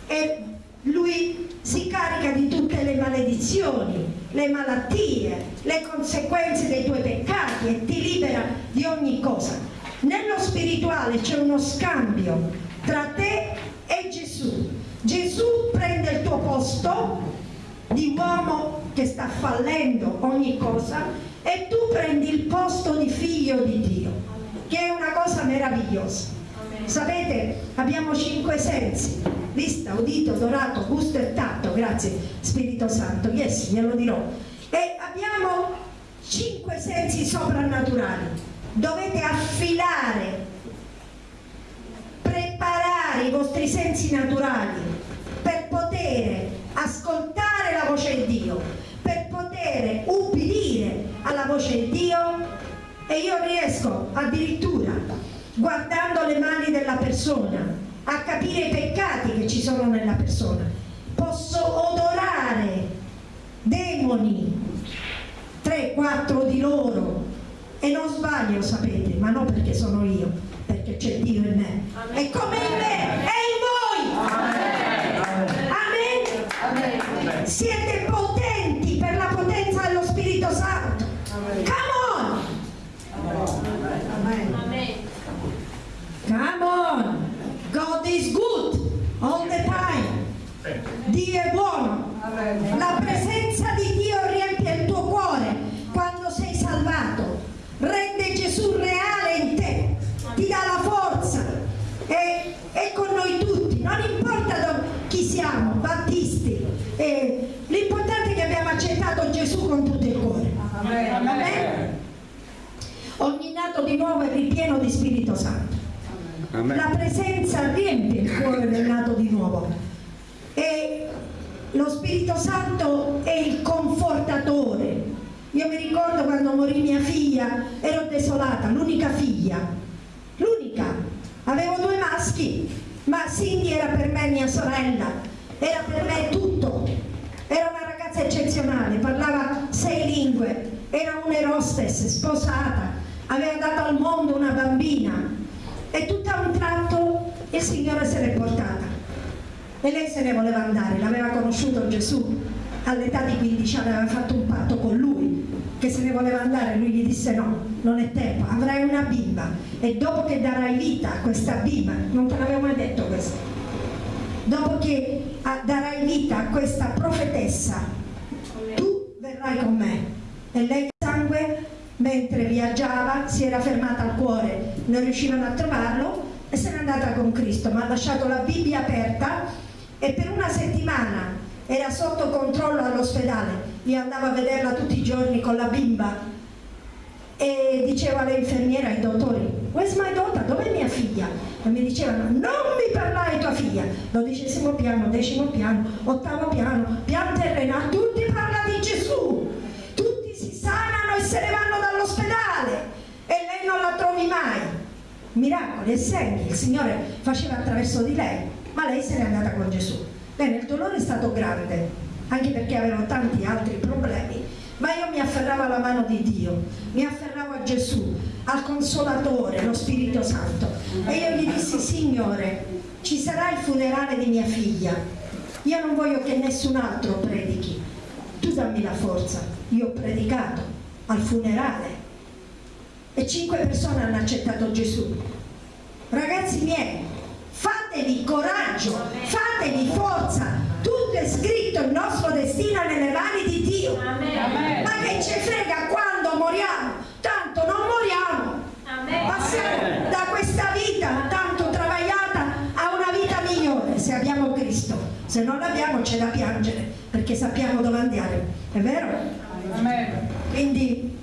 e lui si carica di tutte le maledizioni, le malattie, le conseguenze dei tuoi peccati e ti libera di ogni cosa. Nello spirituale c'è uno scambio tra te e Gesù. Gesù prende il tuo posto di uomo che sta fallendo ogni cosa e tu prendi il posto di figlio di Dio, che è una cosa meravigliosa. Sapete, abbiamo cinque sensi, vista, udito, dorato, gusto e tatto, grazie Spirito Santo, yes, glielo dirò. E abbiamo cinque sensi soprannaturali. Dovete affilare preparare i vostri sensi naturali per poter ascoltare la voce di Dio, per poter ubbidire alla voce di Dio. E io riesco addirittura guardando le mani della persona a capire i peccati che ci sono nella persona. Posso odorare demoni 3-4 di loro e non sbaglio sapete ma non perché sono io perché c'è Dio in me. E come in me, è in voi. Amen. Amen. Siete potenti per la potenza dello Spirito Santo. Come on. Amen. Come on. God is good all the time. Dio è buono. La presenza di Dio riempie il tuo cuore quando sei salvato. Rende Gesù reale in te ti dà la forza e è con noi tutti, non importa chi siamo, battisti, l'importante è che abbiamo accettato Gesù con tutto il cuore. Amen. Amen. Ogni nato di nuovo è ripieno di Spirito Santo. Amen. La presenza riempie il cuore del nato di nuovo e lo Spirito Santo è il confortatore. Io mi ricordo quando morì mia figlia, ero desolata, l'unica figlia, l'unica. Avevo due maschi, ma Cindy era per me mia sorella, era per me tutto. Era una ragazza eccezionale, parlava sei lingue, era un'erostess, sposata, aveva dato al mondo una bambina e tutto a un tratto il Signore se l'è portata. E lei se ne voleva andare, l'aveva conosciuto Gesù, all'età di 15 anni aveva fatto un patto con lui che se ne voleva andare, lui gli disse no, non è tempo, avrai una bimba e dopo che darai vita a questa bimba, non te l'avevo mai detto questo, dopo che darai vita a questa profetessa, tu verrai con me. E lei sangue, mentre viaggiava, si era fermata al cuore, non riuscivano a trovarlo e se n'è andata con Cristo, ma ha lasciato la Bibbia aperta e per una settimana era sotto controllo all'ospedale, io andavo a vederla tutti i giorni con la bimba. E diceva alle infermiere, ai dottori, where's my daughter, dov'è mia figlia? E mi dicevano, non mi parlare tua figlia, dodicesimo piano, decimo piano, ottavo piano, pian terrena, tutti parla di Gesù, tutti si sanano e se ne vanno dall'ospedale e lei non la trovi mai. Miracoli e segni il Signore faceva attraverso di lei, ma lei se n'è andata con Gesù. Bene, il dolore è stato grande, anche perché aveva tanti altri problemi, ma io mi afferravo alla mano di Dio, mi afferravo a Gesù, al Consolatore, lo Spirito Santo. E io gli dissi Signore ci sarà il funerale di mia figlia. Io non voglio che nessun altro predichi. Tu dammi la forza. Io ho predicato al funerale. E cinque persone hanno accettato Gesù. Ragazzi miei fatevi coraggio fatevi forza. Tutto è scritto il nostro destino nelle mani di Dio. Amen. ma che ci frega quando moriamo? Tanto non moriamo. Amen. passiamo da questa vita tanto travagliata a una vita migliore se abbiamo Cristo. Se non l'abbiamo c'è da piangere perché sappiamo dove andare è vero? Quindi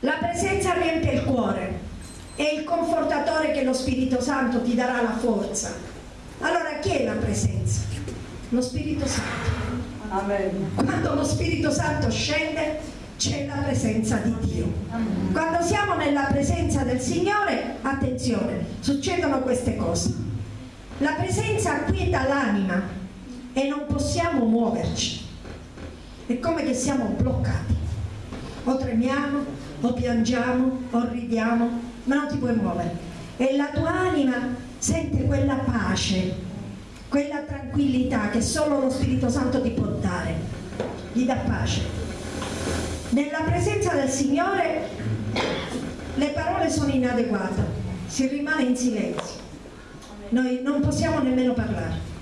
la presenza riempie il cuore è il confortatore che lo Spirito Santo ti darà la forza allora chi è la presenza? lo Spirito Santo. Amen. Quando lo Spirito Santo scende c'è la presenza di Dio. Amen. Quando siamo nella presenza del Signore, attenzione, succedono queste cose. La presenza acquieta l'anima e non possiamo muoverci. È come che siamo bloccati. O tremiamo, o piangiamo, o ridiamo, ma non ti puoi muovere. E la tua anima sente quella pace quella tranquillità che solo lo Spirito Santo ti può dare, gli dà pace. Nella presenza del Signore le parole sono inadeguate, si rimane in silenzio, noi non possiamo nemmeno parlare.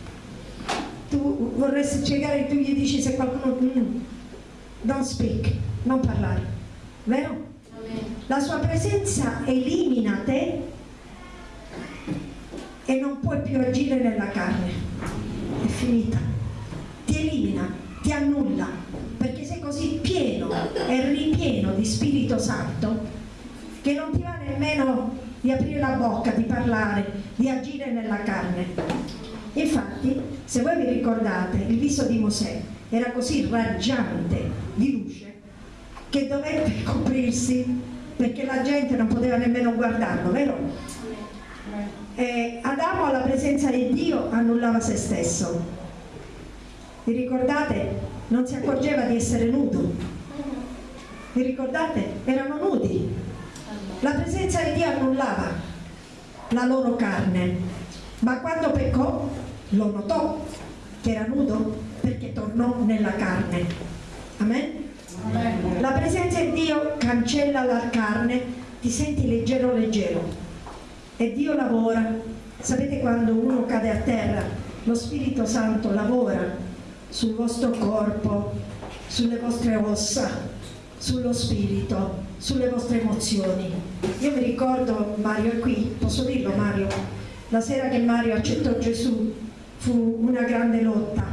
Tu vorresti spiegare, tu gli dici se qualcuno... Mm, don't speak, non parlare, vero? La sua presenza elimina te e non puoi più agire nella carne. È finita. Ti elimina, ti annulla perché sei così pieno e ripieno di Spirito Santo che non ti va nemmeno di aprire la bocca, di parlare, di agire nella carne infatti se voi vi ricordate il viso di Mosè era così raggiante di luce che dovette coprirsi perché la gente non poteva nemmeno guardarlo, vero? eh, Adamo alla presenza di Dio annullava se stesso. Vi ricordate? Non si accorgeva di essere nudo. Vi ricordate? Erano nudi. La presenza di Dio annullava la loro carne. Ma quando peccò, lo notò che era nudo perché tornò nella carne. Amen? La presenza di Dio cancella la carne, ti senti leggero leggero e Dio lavora. Sapete quando uno cade a terra, lo Spirito Santo lavora sul vostro corpo, sulle vostre ossa, sullo spirito, sulle vostre emozioni. Io mi ricordo, Mario è qui, posso dirlo Mario, la sera che Mario accettò Gesù fu una grande lotta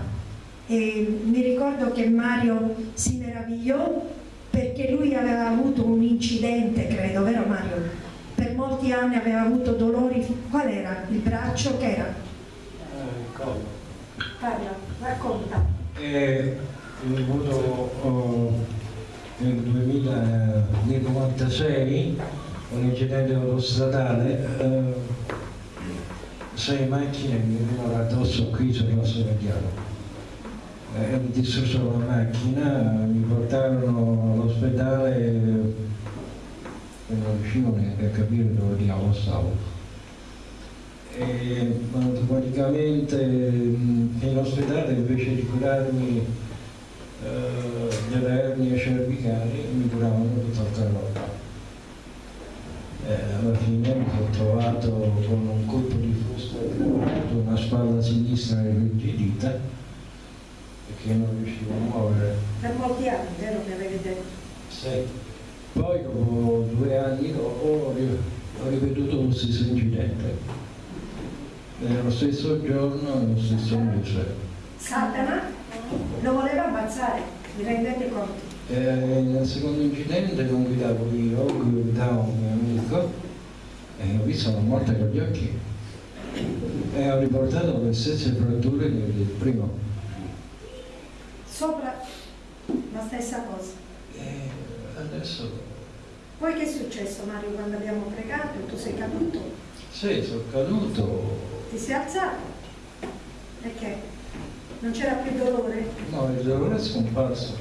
e mi ricordo che Mario si meravigliò perché lui aveva avuto un incidente, credo, vero Mario? per molti anni aveva avuto dolori, qual era? Il braccio che era? Eh, collo. Parla, racconta. Eh, ho avuto oh, nel 1996 un incidente autostradale, eh, sei macchine mi venivano addosso qui sul nostro mediano. Eh, mi distrussero la macchina, mi portarono all'ospedale e non riuscivo neanche a capire dove diavolo stavo. E automaticamente in ospedale invece di curarmi eh, delle ernie cervicali mi curavano tutta la roba. alla fine mi sono trovato con un colpo di spalla sinistra irrigidita perché non riuscivo a muovere. Per molti anni, vero che avevi detto? Sì. Poi dopo due anni dopo ho ripetuto lo stesso incidente. Nello stesso giorno e lo stesso mese. Satana lo voleva ammazzare, mi rendete conto? E nel secondo incidente non guidavo io, guidavo un mio amico e ho visto la morte con gli occhi e ho riportato le stesse fratture del primo. Sopra la stessa cosa. E adesso poi che è successo Mario quando abbiamo pregato? Tu sei caduto? Sì, sono caduto. Ti sei alzato? Perché? Non c'era più dolore? No, il dolore è scomparso.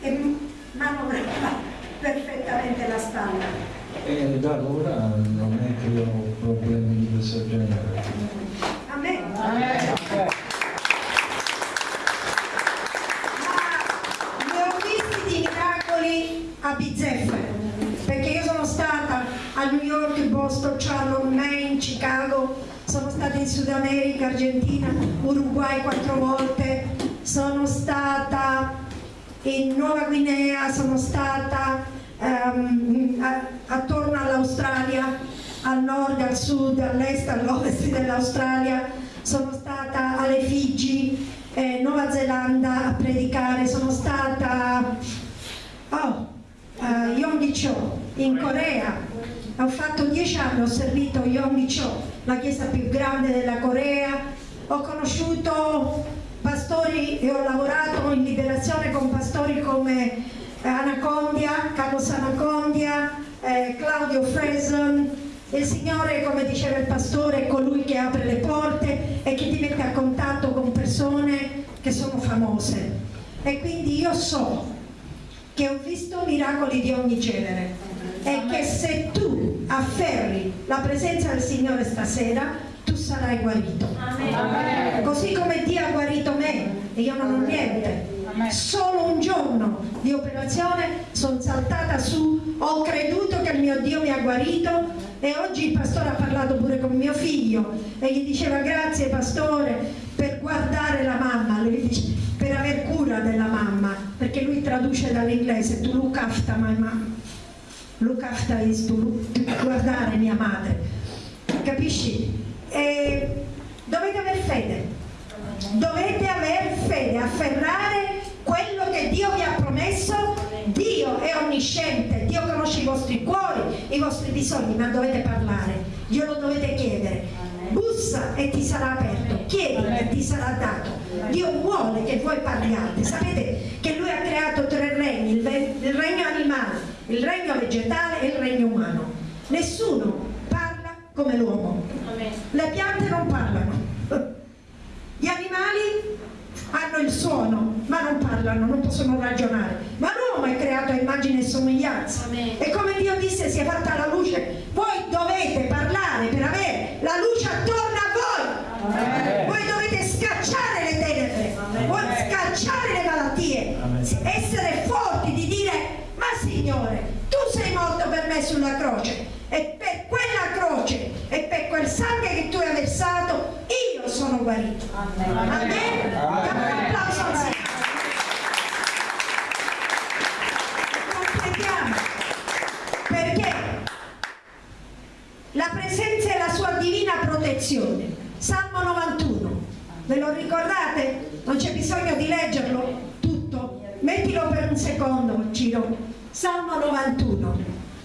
E manovrava perfettamente la spalla. E da allora non è che ho problemi di questo genere. Amen. Amen. Ma ne ho visti di miracoli a bizzeffe perché io sono stata a New York, Boston, Charlotte, Maine, Chicago, sono stata in Sud America, Argentina, Uruguay quattro volte, sono stata in Nuova Guinea, sono stata um, attorno all'Australia, al nord, al sud, all'est, all'ovest dell'Australia, sono stata alle Figi, eh, Nuova Zelanda a predicare, sono stata oh, a Yonggi-cho, in Corea. Ho fatto dieci anni, ho servito Yonggi-cho, la chiesa più grande della Corea. Ho conosciuto pastori e ho lavorato in liberazione con pastori come eh, Anacondia, Carlos Anacondia, eh, Claudio Freson. Il Signore, come diceva il pastore, è colui che apre le porte e che ti mette a contatto con persone che sono famose. E quindi io so che ho visto miracoli di ogni genere e che se tu afferri la presenza del Signore stasera tu sarai guarito. Amen. così come Dio ha guarito me e io non ho niente. Solo un giorno di operazione sono saltata su ho creduto che il mio Dio mi ha guarito e oggi il pastore ha parlato pure con mio figlio e gli diceva grazie pastore per guardare la mamma. Per aver cura della mamma, perché lui traduce dall'inglese tu look after my mom, is to guardare mia madre, capisci? E dovete aver fede, dovete aver fede, afferrare quello che Dio vi ha promesso, Dio è onnisciente, Dio conosce i vostri cuori, i vostri bisogni, ma dovete parlare, glielo dovete chiedere bussa e ti sarà aperto, chiedi e ti sarà dato. Dio vuole che voi parliate. Sapete che Lui ha creato tre regni, il regno animale, il regno vegetale e il regno umano. Nessuno parla come l'uomo. Le piante non parlano. Gli animali hanno il suono, ma non parlano, non possono ragionare. Ma l'uomo è creato a immagine e somiglianza. E come Dio disse, si è fatta la luce, voi dovete parlare per avere la luce attorno a voi. Amen. Voi dovete scacciare le tenebre, voi scacciare le malattie, essere forti Signore, tu sei morto per me sulla croce e per quella croce e per quel sangue che tu hai versato io sono guarito. Amen. Amen. Amen. Un applauso al Signore. Completiamo. Perché la presenza e la sua divina protezione. Salmo 91. Ve lo ricordate? Non c'è bisogno di leggerlo tutto. Mettilo per un secondo, Ciro. Salmo 91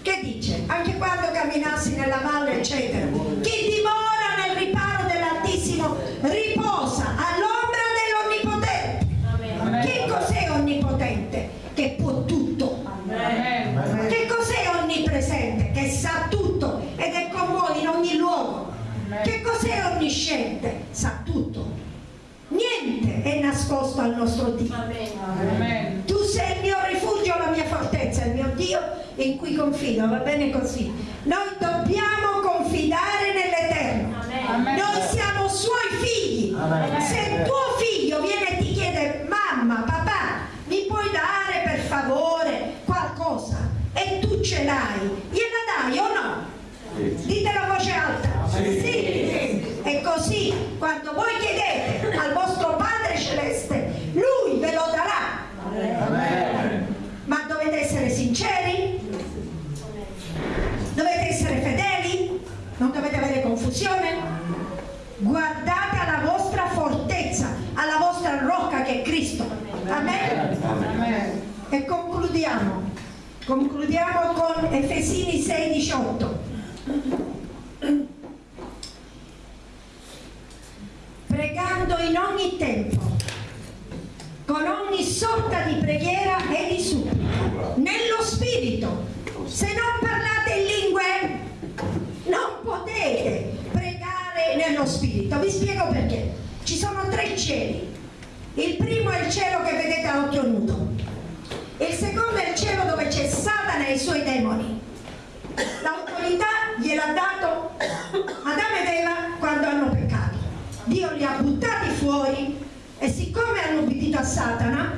che dice anche quando camminassi nella valle eccetera chi dimora nel riparo dell'altissimo riposa all'ombra dell'onnipotente che cos'è onnipotente? che può tutto Amen. che cos'è onnipresente? che sa tutto ed è con voi in ogni luogo Amen. che cos'è onnisciente? sa tutto niente è nascosto al nostro Dio Amen. tu sei il mio Dio in cui confido, va bene così. Noi dobbiamo confidare nell'Eterno. Noi siamo suoi figli. Amen. Se tuo figlio viene e ti chiede, mamma, papà, mi puoi dare per favore qualcosa? E tu ce l'hai, gliela dai o no? Dite la voce alta. Sì. sì. E così sì, quando voi chiedete al vostro Padre Celeste, Lui ve lo darà. Ma dovete essere sinceri? Dovete essere fedeli? Non dovete confusione? Guardate alla vostra fortezza, alla vostra rocca che è Cristo. Amen? E concludiamo. Concludiamo con Efesini 6, 18. Pregando in ogni tempo, con ogni sorta di preghiera e di supplica, nello Spirito. Se non parlate in lingue, non potete pregare Spirito. Vi spiego perché. Ci sono tre cieli. Il primo è il cielo che vedete a occhio nudo. Il secondo è il cielo dove c'è Satana e i suoi demoni. L'autorità gliel'ha dato Adamo ed Eva quando hanno peccato. Dio li ha buttati fuori e siccome hanno obbedito a Satana,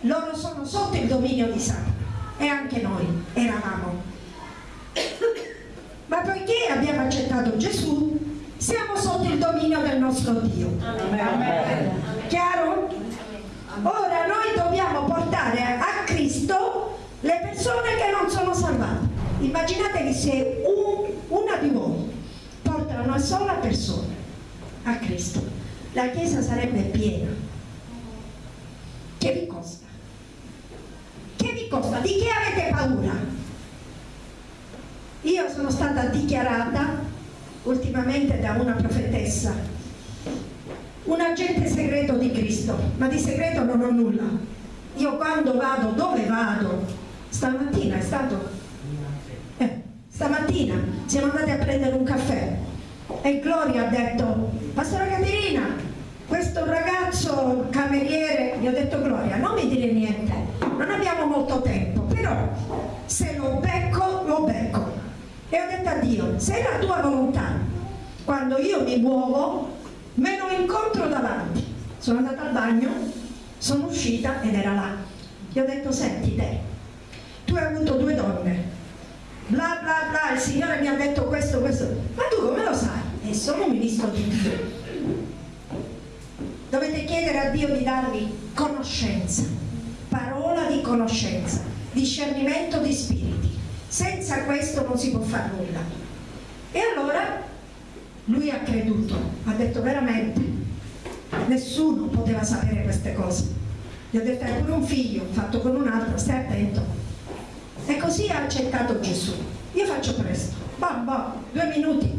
loro sono sotto il dominio di Satana e anche noi eravamo. Ma poiché abbiamo accettato Gesù, siamo sotto il dominio del nostro Dio. Chiaro? Ora noi dobbiamo portare a Cristo le persone che non sono salvate. Immaginatevi se un, una di voi porta una sola persona a Cristo, la Chiesa sarebbe piena. Che vi costa? Che vi costa? Di che avete paura? Io sono stata dichiarata ultimamente da una profetessa, un agente segreto di Cristo, ma di segreto non ho nulla. Io quando vado, dove vado? Stamattina è stato... Eh, stamattina siamo andati a prendere un caffè e Gloria ha detto, Pastora Caterina, questo ragazzo cameriere, gli ho detto Gloria, non mi dire niente, non abbiamo molto tempo, però E ho detto a Dio, se è la tua volontà, quando io mi muovo, me lo incontro davanti. Sono andata al bagno, sono uscita ed era là. Gli ho detto, senti te, tu hai avuto due donne, bla bla bla, il Signore mi ha detto questo, questo, ma tu come lo sai? E sono un ministro di Dio. Dovete chiedere a Dio di darvi conoscenza, parola di conoscenza, discernimento di spiriti. Senza questo non si può fare nulla. E allora lui ha creduto, ha detto veramente, nessuno poteva sapere queste cose. Gli ho detto, hai pure un figlio, fatto con un altro, stai attento. E così ha accettato Gesù. Io faccio presto, bam bam, due minuti.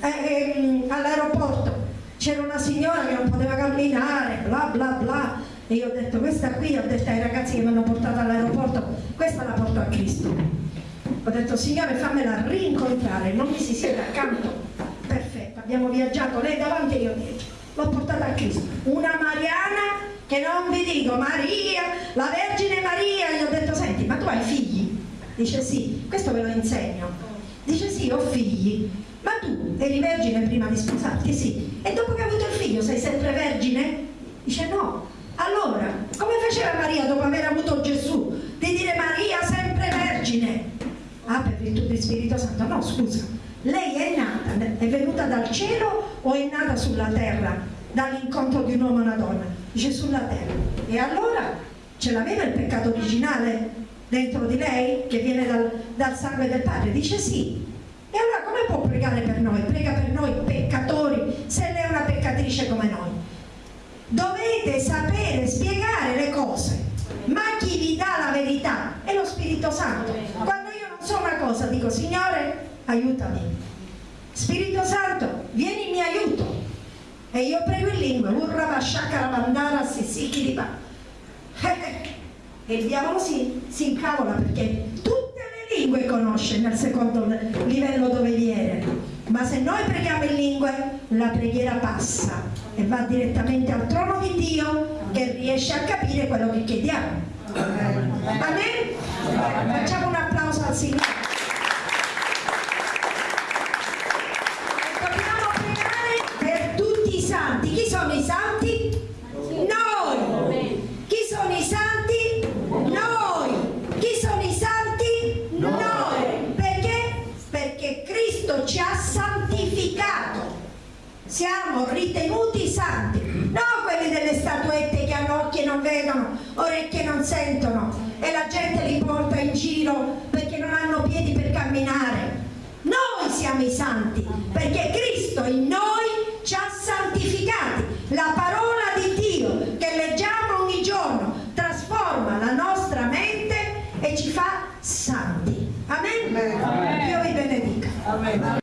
Eh, ehm, all'aeroporto c'era una signora che non poteva camminare, bla bla bla. E io ho detto, questa qui, ho detto ai ragazzi che mi hanno portato all'aeroporto, questa la porto a Cristo. Ho detto, Signore, fammela rincontrare, non mi si siede accanto. Perfetto, abbiamo viaggiato, lei davanti e io dietro. L'ho portata a Cristo. Una Mariana che non vi dico, Maria, la Vergine Maria. Gli ho detto, senti, ma tu hai figli? Dice sì, questo ve lo insegno. Dice sì, ho figli. Ma tu eri vergine prima di sposarti? Sì. E dopo che hai avuto il figlio sei sempre vergine? Dice no. Allora, come faceva Maria dopo aver avuto Gesù? Di dire Maria sempre vergine? Ah, per virtù di Spirito Santo. No, scusa. Lei è nata, è venuta dal cielo o è nata sulla terra? Dall'incontro di un uomo e una donna? Dice sulla terra. E allora ce l'aveva il peccato originale dentro di lei che viene dal, dal sangue del Padre? Dice sì. E allora come può pregare per noi? Prega per noi peccatori, se lei è una peccatrice come noi. Dovete sapere spiegare le cose, ma chi vi dà la verità è lo Spirito Santo. Quando io non so una cosa dico Signore aiutami. Spirito Santo vieni mio aiuto. E io prego in lingua, urrava shakara bandara sisikiriba. E il diavolo si, si incavola perché tutte le lingue conosce nel secondo livello dove viene. Ma se noi preghiamo in lingue, la preghiera passa e va direttamente al trono di Dio che riesce a capire quello che chiediamo. Amen? Facciamo un applauso al Signore. Dobbiamo pregare per tutti i santi. Chi sono i santi? Noi. Chi sono i santi? Noi. Chi sono i santi? Noi. Perché? Perché Cristo ci ha santificato. siamo ritenuti santi, non quelli delle statuette che hanno occhi e non vedono, orecchie non sentono e la gente li porta in giro perché non hanno piedi per camminare. Noi siamo i santi perché Cristo in noi ci ha santificati. La parola di Dio che leggiamo ogni giorno trasforma la nostra mente e ci fa santi. Amen? Amen. Dio vi benedica. Amen.